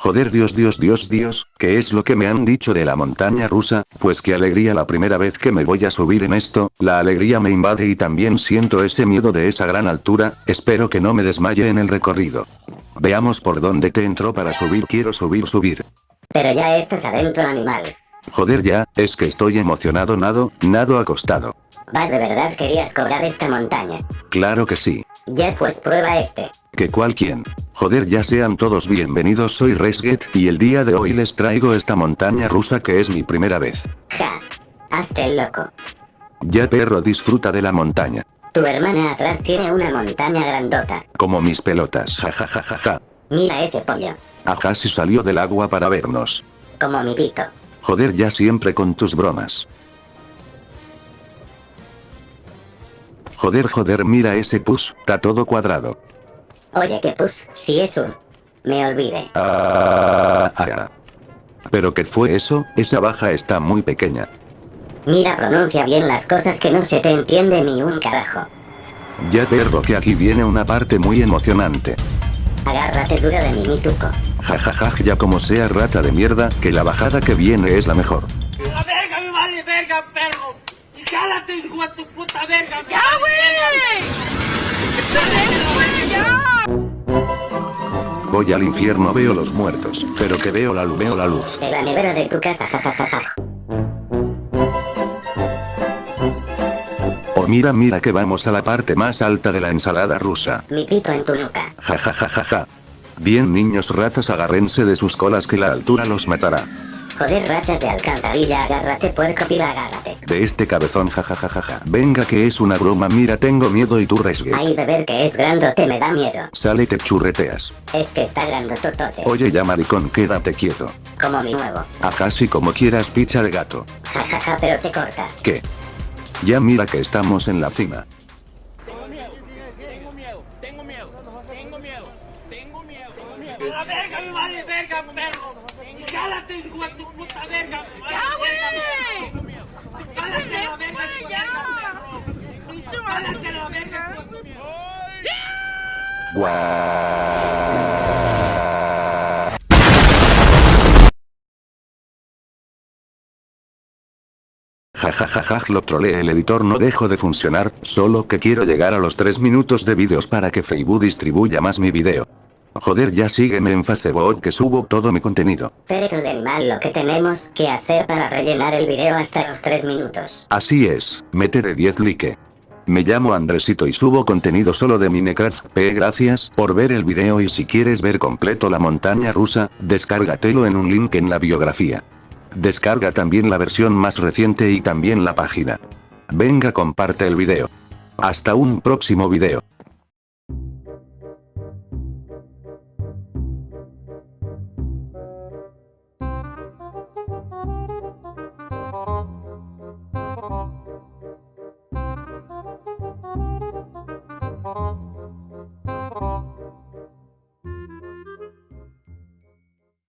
Joder Dios Dios Dios Dios, ¿qué es lo que me han dicho de la montaña rusa? Pues qué alegría la primera vez que me voy a subir en esto, la alegría me invade y también siento ese miedo de esa gran altura, espero que no me desmaye en el recorrido. Veamos por dónde te entró para subir quiero subir subir. Pero ya estás adentro animal. Joder ya, es que estoy emocionado nado, nado acostado. Va, de verdad querías cobrar esta montaña. Claro que sí. Ya pues prueba este. ¿Que cual quién? Joder ya sean todos bienvenidos soy Resget, y el día de hoy les traigo esta montaña rusa que es mi primera vez. Ja. Hazte el loco. Ya perro disfruta de la montaña. Tu hermana atrás tiene una montaña grandota. Como mis pelotas ja ja ja ja ja. Mira ese pollo. Ajá si salió del agua para vernos. Como mi pito. Joder ya siempre con tus bromas. Joder joder mira ese pus, está todo cuadrado. Oye que pus, si es un... Me olvidé. Ah, ah, ah. ¿Pero qué fue eso? Esa baja está muy pequeña. Mira pronuncia bien las cosas que no se te entiende ni un carajo. Ya perro que aquí viene una parte muy emocionante. Agárrate duro de mi mituco. Jajaja ya como sea rata de mierda, que la bajada que viene es la mejor. ¡La verga me vale verga, perro! ¡Y cálate, hijo de tu puta verga! ¡Ya, güey! Voy al infierno veo los muertos, pero que veo la luz veo la luz. En la nevera de tu casa, jajajaja. Oh mira mira que vamos a la parte más alta de la ensalada rusa. Mi pito en tu nuca. Jajajajaja. Bien niños ratas agárrense de sus colas que la altura los matará. Joder ratas de alcantarilla, agárrate puerco pila, agárrate. De este cabezón jajajajaja. Venga que es una broma mira tengo miedo y tú resgue. Ay de ver que es grandote me da miedo. Sale te churreteas. Es que está grandototote. Oye ya maricón quédate quieto. Como mi nuevo. Ajá si como quieras picha de gato. Jajaja pero te cortas. ¿Qué? Ya mira que estamos en la cima. Tengo miedo, tengo miedo, tengo miedo, tengo miedo, tengo miedo. ¡La verga me vale verga, perro! ¡Y cálate, hijo de tu puta verga! ¡Ya, güey! ¡Cálate la verga, ¡Ya! verga! ¡Cálate la verga, Guau. Jajajajaj lo troleé el editor no dejo de funcionar, solo que quiero llegar a los 3 minutos de vídeos para que Facebook distribuya más mi video. Joder ya sígueme en Facebook que subo todo mi contenido. Cerebro de animal lo que tenemos que hacer para rellenar el video hasta los 3 minutos. Así es, meteré 10 like. Me llamo Andresito y subo contenido solo de Minecraft P. Gracias por ver el video y si quieres ver completo la montaña rusa, descárgatelo en un link en la biografía. Descarga también la versión más reciente y también la página. Venga comparte el video. Hasta un próximo video.